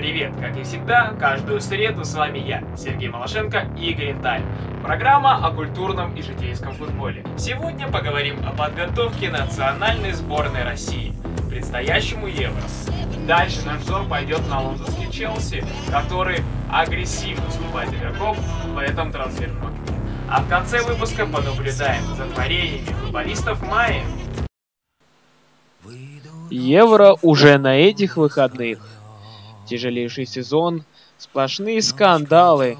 Привет! Как и всегда, каждую среду с вами я, Сергей Малашенко и Green Time. Программа о культурном и житейском футболе. Сегодня поговорим о подготовке национальной сборной России к предстоящему Евро. Дальше наш взор пойдет на лондонский Челси, который агрессивно скупает игроков в этом трансферном окне. А в конце выпуска понаблюдаем за творениями футболистов Майи. Евро уже на этих выходных. Тяжелейший сезон, сплошные скандалы,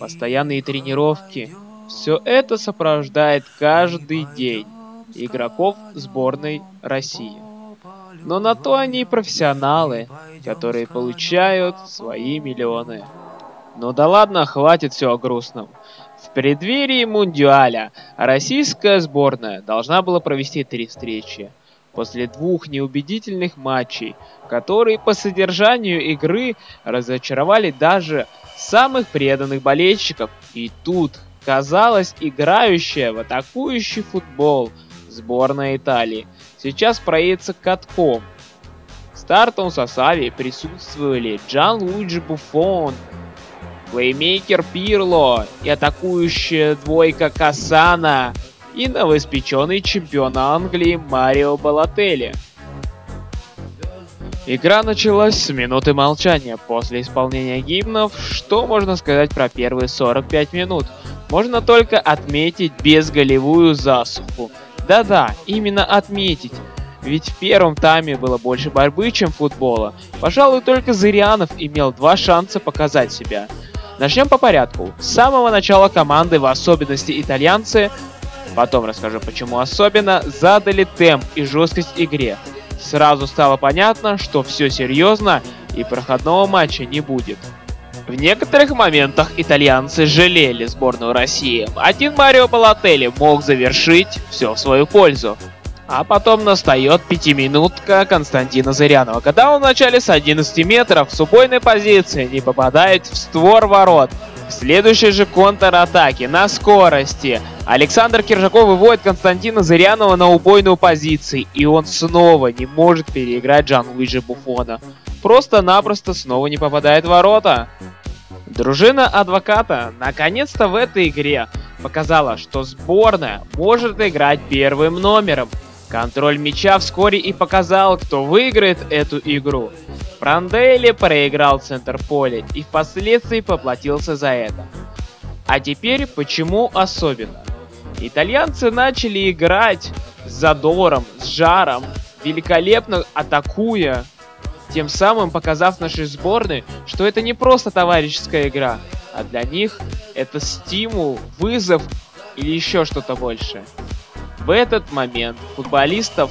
постоянные тренировки. Все это сопровождает каждый день игроков сборной России. Но на то они и профессионалы, которые получают свои миллионы. Ну да ладно, хватит все о грустном. В преддверии Мундиаля российская сборная должна была провести три встречи – после двух неубедительных матчей, которые по содержанию игры разочаровали даже самых преданных болельщиков. И тут, казалось, играющая в атакующий футбол сборная Италии сейчас проедется катком. В стартовом составе присутствовали Джан Луиджи Буфон, плеймейкер Пирло и атакующая двойка Касана – и новоиспеченный чемпион Англии Марио Балотелли. Игра началась с минуты молчания. После исполнения гимнов, что можно сказать про первые 45 минут? Можно только отметить безголевую засуху. Да-да, именно отметить. Ведь в первом тайме было больше борьбы, чем футбола. Пожалуй, только Зырянов имел два шанса показать себя. Начнем по порядку. С самого начала команды, в особенности итальянцы, потом расскажу почему особенно, задали темп и жесткость игре. Сразу стало понятно, что все серьезно и проходного матча не будет. В некоторых моментах итальянцы жалели сборную России. Один Марио Балотелли мог завершить все в свою пользу. А потом настает пятиминутка Константина Зырянова, когда он в начале с 11 метров в убойной позиции не попадает в створ ворот. В следующей же контратаке на скорости Александр Киржаков выводит Константина Зырянова на убойную позицию, и он снова не может переиграть Джан-Луиджи Буфона. Просто-напросто снова не попадает в ворота. Дружина адвоката наконец-то в этой игре показала, что сборная может играть первым номером. Контроль мяча вскоре и показал, кто выиграет эту игру. Пранделли проиграл центр поля и впоследствии поплатился за это. А теперь почему особенно? Итальянцы начали играть с задором, с жаром, великолепно атакуя, тем самым показав нашей сборной, что это не просто товарищеская игра, а для них это стимул, вызов или еще что-то большее. В этот момент футболистов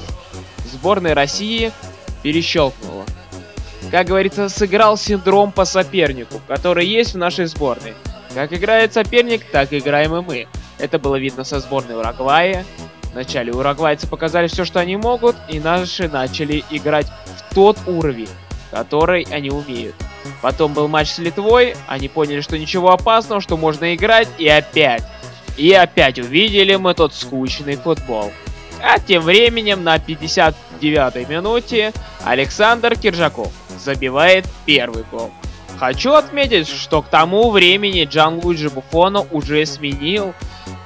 сборной России перещелкнуло. Как говорится, сыграл синдром по сопернику, который есть в нашей сборной. Как играет соперник, так играем и мы. Это было видно со сборной Уругвая. Вначале уругвайцы показали все, что они могут, и наши начали играть в тот уровень, который они умеют. Потом был матч с Литвой, они поняли, что ничего опасного, что можно играть, и опять. И опять увидели мы тот скучный футбол. А тем временем на 59-й минуте Александр Киржаков забивает первый гол. Хочу отметить, что к тому времени Джан Луиджи Буфона уже сменил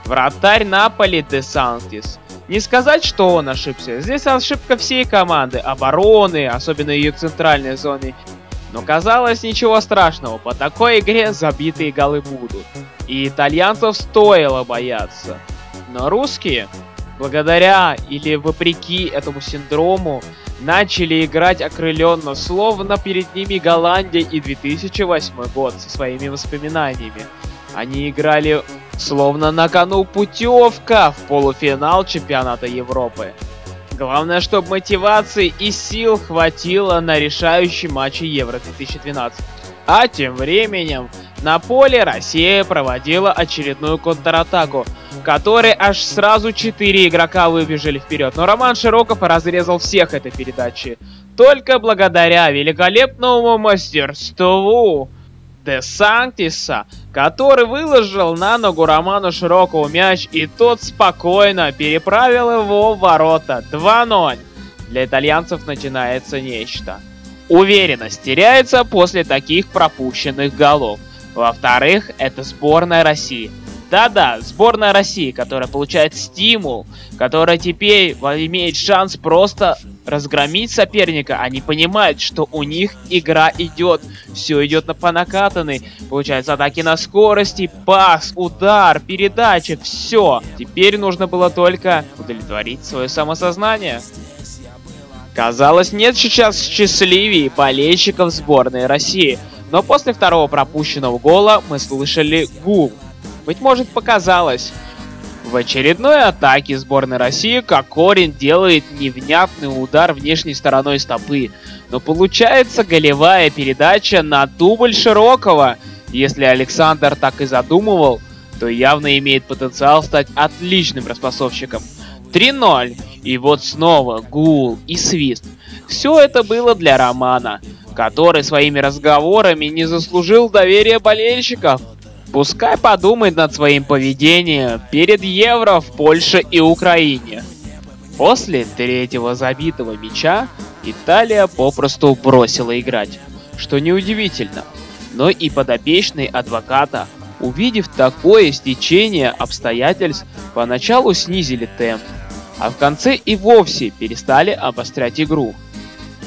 Вратарь Наполи Де Сантис. Не сказать, что он ошибся. Здесь ошибка всей команды, обороны, особенно ее центральной зоны. Но казалось ничего страшного, по такой игре забитые голы будут. И итальянцев стоило бояться. Но русские, благодаря или вопреки этому синдрому, начали играть окрыленно, словно перед ними Голландия и 2008 год со своими воспоминаниями. Они играли словно на кону путевка в полуфинал чемпионата Европы. Главное, чтобы мотивации и сил хватило на решающий матч Евро 2012. А тем временем на поле Россия проводила очередную контратаку, в которой аж сразу 4 игрока выбежали вперед. Но Роман Широков разрезал всех этой передачи. Только благодаря великолепному мастерству Де Сантиса, который выложил на ногу Роману Широкого мяч, и тот спокойно переправил его в ворота 2-0. Для итальянцев начинается нечто. Уверенность теряется после таких пропущенных голов. Во-вторых, это сборная России. Да-да, сборная России, которая получает стимул, которая теперь имеет шанс просто разгромить соперника. Они понимают, что у них игра идет. Все идет на по накатанной. Получается атаки на скорости, пас, удар, передача, все. Теперь нужно было только удовлетворить свое самосознание. Казалось, нет сейчас счастливее болельщиков сборной России. Но после второго пропущенного гола мы слышали гул. Быть может показалось. В очередной атаке сборной России Кокорин делает невнятный удар внешней стороной стопы. Но получается голевая передача на дубль Широкого. Если Александр так и задумывал, то явно имеет потенциал стать отличным распасовщиком. 3-0. И вот снова гул и свист. Все это было для Романа, который своими разговорами не заслужил доверия болельщиков. Пускай подумает над своим поведением перед Евро в Польше и Украине. После третьего забитого мяча Италия попросту бросила играть, что неудивительно. Но и подопечные адвоката, увидев такое стечение обстоятельств, поначалу снизили темп, а в конце и вовсе перестали обострять игру.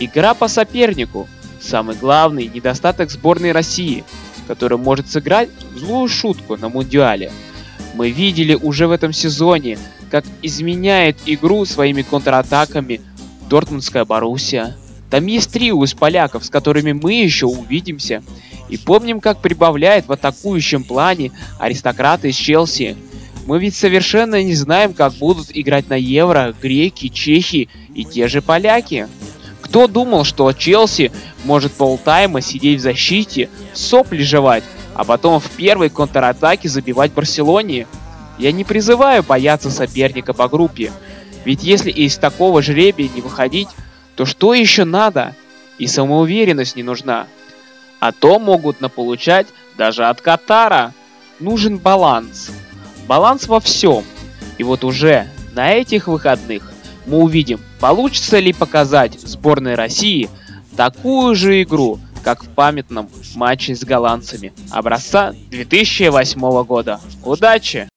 Игра по сопернику – самый главный недостаток сборной России – который может сыграть злую шутку на Мундиале. Мы видели уже в этом сезоне, как изменяет игру своими контратаками Дортмундская Боруссия. Там есть трио из поляков, с которыми мы еще увидимся. И помним, как прибавляет в атакующем плане аристократы из Челси. Мы ведь совершенно не знаем, как будут играть на Евро греки, чехи и те же поляки. Кто думал, что Челси может полтайма сидеть в защите, сопли жевать, а потом в первой контратаке забивать Барселоне? Я не призываю бояться соперника по группе, ведь если из такого жребия не выходить, то что еще надо? И самоуверенность не нужна. А то могут наполучать даже от Катара. Нужен баланс. Баланс во всем. И вот уже на этих выходных мы увидим, получится ли показать сборной России такую же игру, как в памятном матче с голландцами образца 2008 года. Удачи!